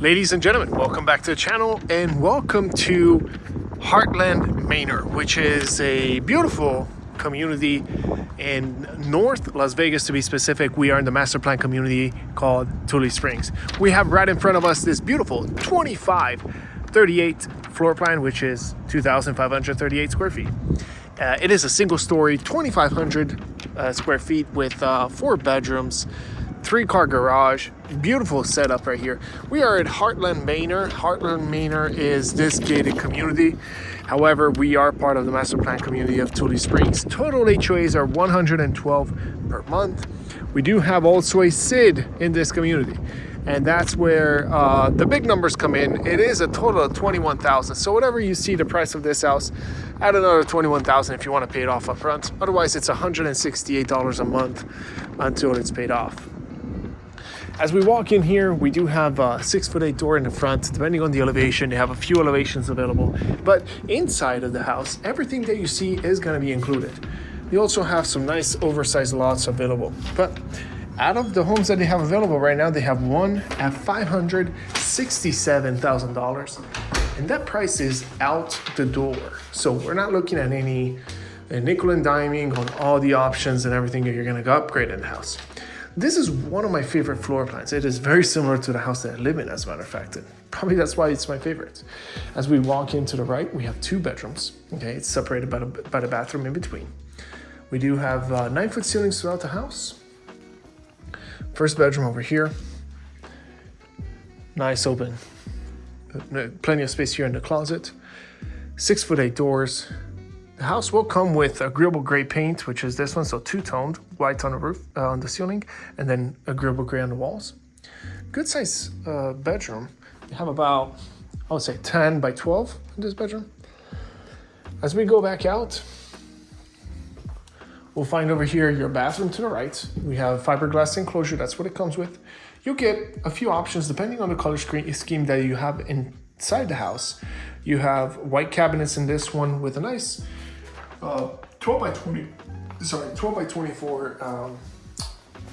Ladies and gentlemen, welcome back to the channel and welcome to Heartland Manor, which is a beautiful community in North Las Vegas to be specific. We are in the master plan community called Tule Springs. We have right in front of us this beautiful 25 38 floor plan, which is 2,538 square feet. Uh, it is a single story, 2,500 uh, square feet with uh, four bedrooms, three car garage beautiful setup right here we are at heartland manor heartland manor is this gated community however we are part of the master plan community of Tule Springs total HOAs are 112 per month we do have also a SID in this community and that's where uh, the big numbers come in. It is a total of 21,000. So whatever you see the price of this house, add another 21,000 if you want to pay it off up front. Otherwise, it's $168 a month until it's paid off. As we walk in here, we do have a six foot eight door in the front. Depending on the elevation, they have a few elevations available. But inside of the house, everything that you see is gonna be included. They also have some nice oversized lots available. But out of the homes that they have available right now, they have one at $567,000. And that price is out the door. So we're not looking at any uh, nickel and diming on all the options and everything that you're gonna upgrade in the house. This is one of my favorite floor plans. It is very similar to the house that I live in, as a matter of fact. And probably that's why it's my favorite. As we walk into the right, we have two bedrooms. Okay, it's separated by the, by the bathroom in between. We do have uh, nine foot ceilings throughout the house. First bedroom over here. Nice open. Uh, plenty of space here in the closet. Six foot eight doors, the house will come with agreeable gray paint, which is this one, so two-toned, white on the roof, uh, on the ceiling, and then agreeable gray on the walls. Good size uh, bedroom. You have about, I would say 10 by 12 in this bedroom. As we go back out, we'll find over here your bathroom to the right. We have fiberglass enclosure, that's what it comes with. You'll get a few options depending on the color scheme that you have inside the house. You have white cabinets in this one with a nice uh, 12 by 20, sorry, 12 by 24, um,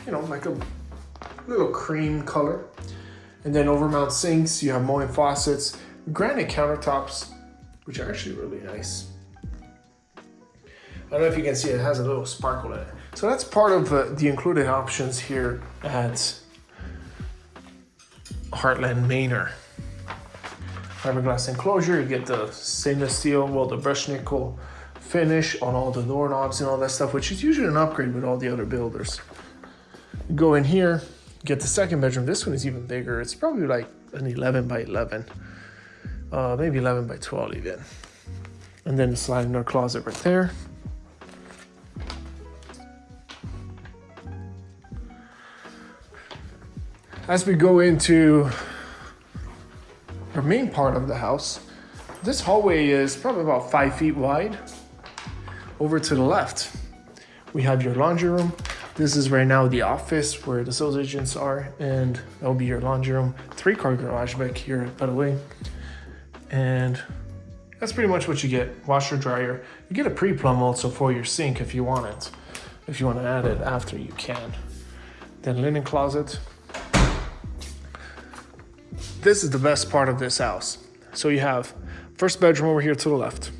you know, like a little cream color. And then overmount sinks, you have Moen faucets, granite countertops, which are actually really nice. I don't know if you can see it has a little sparkle in it. So that's part of uh, the included options here at Heartland Manor. Fiberglass enclosure, you get the stainless steel, well the brushed nickel finish on all the doorknobs and all that stuff, which is usually an upgrade with all the other builders. Go in here, get the second bedroom. This one is even bigger. It's probably like an 11 by 11, uh, maybe 11 by 12 even. And then the sliding door closet right there. As we go into the main part of the house, this hallway is probably about five feet wide over to the left, we have your laundry room. This is right now the office where the sales agents are, and that'll be your laundry room. Three car garage back here, by the way. And that's pretty much what you get. Washer, dryer. You get a pre-plumb also for your sink if you want it. If you want to add it after, you can. Then linen closet. This is the best part of this house. So you have first bedroom over here to the left.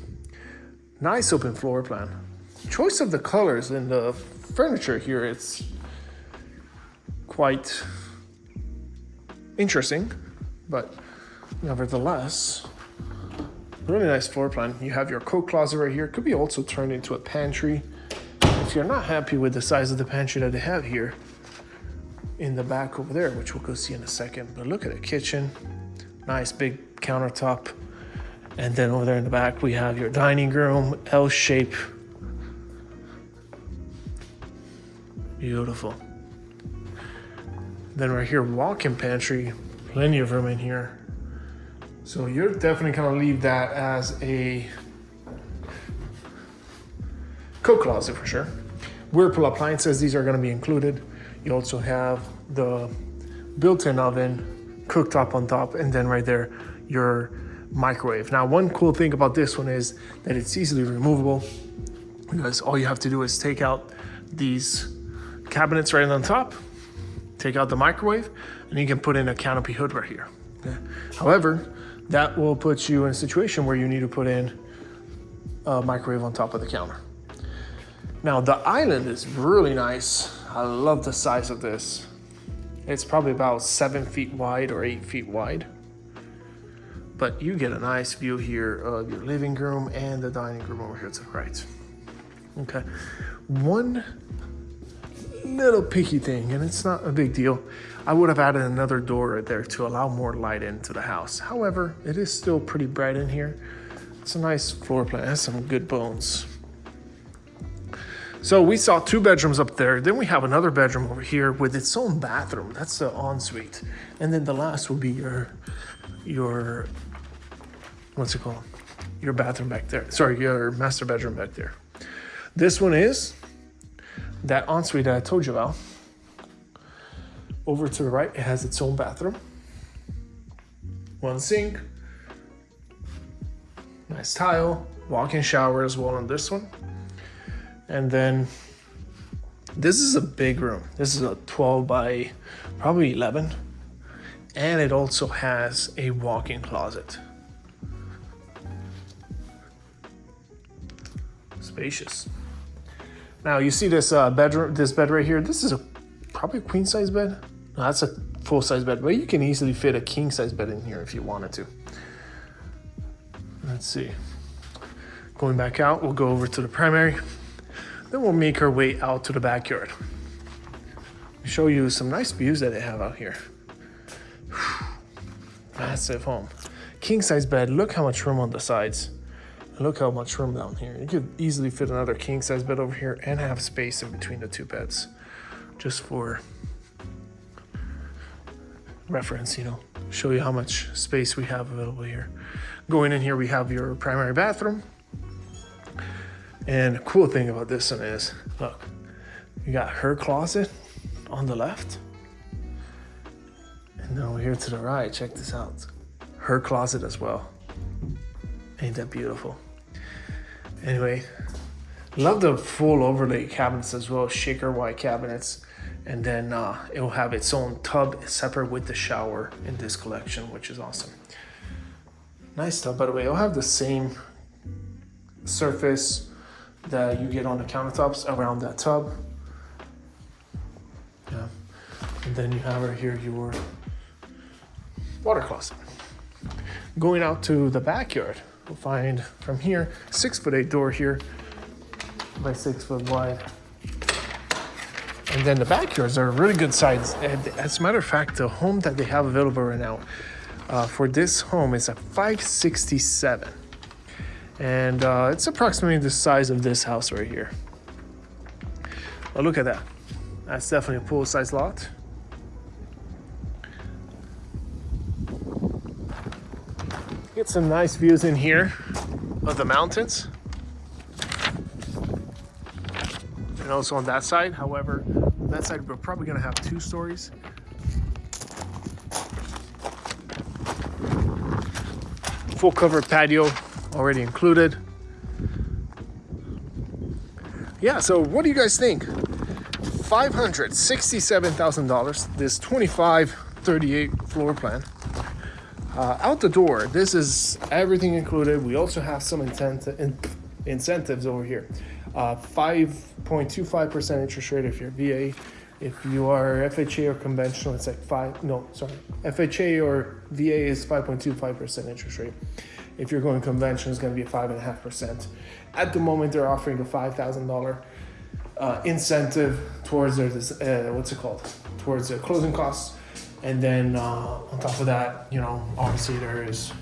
Nice open floor plan. Choice of the colors in the furniture here, it's quite interesting, but nevertheless, really nice floor plan. You have your coat closet right here. Could be also turned into a pantry. If you're not happy with the size of the pantry that they have here in the back over there, which we'll go see in a second, but look at the kitchen. Nice big countertop and then over there in the back, we have your dining room, L shape. Beautiful. Then right here, walk-in pantry, plenty of room in here. So you're definitely gonna leave that as a coat closet for sure. Whirlpool appliances, these are gonna be included. You also have the built-in oven, cooktop on top, and then right there, your microwave. Now, one cool thing about this one is that it's easily removable because all you have to do is take out these cabinets right on top, take out the microwave, and you can put in a canopy hood right here. However, that will put you in a situation where you need to put in a microwave on top of the counter. Now the island is really nice. I love the size of this. It's probably about seven feet wide or eight feet wide. But you get a nice view here of your living room and the dining room over here to the right. Okay. One little picky thing, and it's not a big deal. I would have added another door right there to allow more light into the house. However, it is still pretty bright in here. It's a nice floor plan, it has some good bones. So we saw two bedrooms up there. Then we have another bedroom over here with its own bathroom. That's the ensuite. And then the last will be your, your, what's it called? Your bathroom back there. Sorry, your master bedroom back there. This one is that ensuite that I told you about. Over to the right, it has its own bathroom. One sink. Nice tile. Walk-in shower as well on this one. And then this is a big room. This is a 12 by probably 11. And it also has a walk-in closet. Spacious. Now you see this uh, bedroom, this bed right here. This is a probably a queen size bed. No, that's a full size bed, but you can easily fit a king size bed in here if you wanted to. Let's see. Going back out, we'll go over to the primary. Then we'll make our way out to the backyard. Show you some nice views that they have out here. Massive home. King size bed, look how much room on the sides. Look how much room down here. You could easily fit another king size bed over here and have space in between the two beds. Just for reference, you know, show you how much space we have available here. Going in here, we have your primary bathroom. And the cool thing about this one is, look, you got her closet on the left. And then over here to the right, check this out. Her closet as well. Ain't that beautiful? Anyway, love the full overlay cabinets as well, shaker white cabinets. And then uh, it will have its own tub separate with the shower in this collection, which is awesome. Nice tub, by the way. It'll have the same surface that you get on the countertops around that tub. Yeah. And then you have right here your water closet. Going out to the backyard, we'll find from here, six foot eight door here by six foot wide. And then the backyards are really good size. And as a matter of fact, the home that they have available right now uh, for this home is a 567 and uh, it's approximately the size of this house right here. But look at that. That's definitely a full size lot. Get some nice views in here of the mountains. And also on that side, however, that side we're probably gonna have two stories. Full cover patio already included. Yeah, so what do you guys think? $567,000, this 2538 floor plan. Uh, out the door, this is everything included. We also have some in incentives over here. 5.25% uh, interest rate if you're VA. If you are FHA or conventional, it's like five, no, sorry. FHA or VA is 5.25% interest rate. If you're going convention, it's going to be a five and a half percent. At the moment, they're offering a five thousand dollar uh, incentive towards their uh, what's it called towards their closing costs, and then uh, on top of that, you know, obviously there is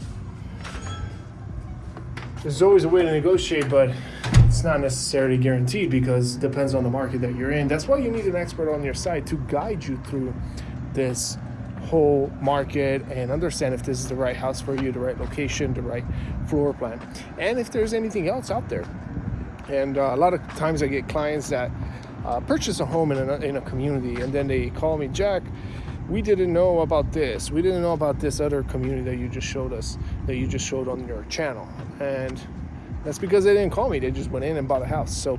there's always a way to negotiate, but it's not necessarily guaranteed because it depends on the market that you're in. That's why you need an expert on your side to guide you through this whole market and understand if this is the right house for you, the right location, the right floor plan, and if there's anything else out there. And uh, a lot of times I get clients that uh, purchase a home in a, in a community and then they call me, Jack, we didn't know about this. We didn't know about this other community that you just showed us, that you just showed on your channel. And that's because they didn't call me. They just went in and bought a house. So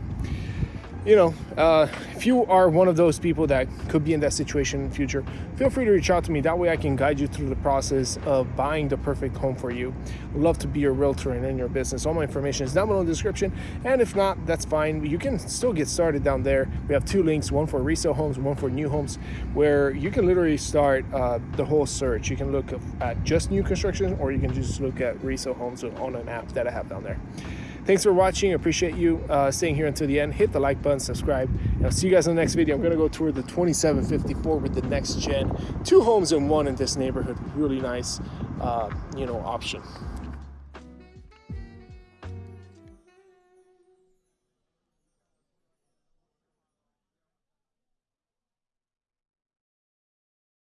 you know, uh, if you are one of those people that could be in that situation in the future, feel free to reach out to me. That way I can guide you through the process of buying the perfect home for you. I'd love to be your realtor and in your business. All my information is down below in the description. And if not, that's fine. You can still get started down there. We have two links, one for resale homes, one for new homes, where you can literally start uh, the whole search. You can look at just new construction or you can just look at resale homes on an app that I have down there. Thanks for watching. I appreciate you uh, staying here until the end. Hit the like button, subscribe, and I'll see you guys in the next video. I'm gonna go tour the 2754 with the next gen. Two homes in one in this neighborhood. Really nice, uh, you know, option.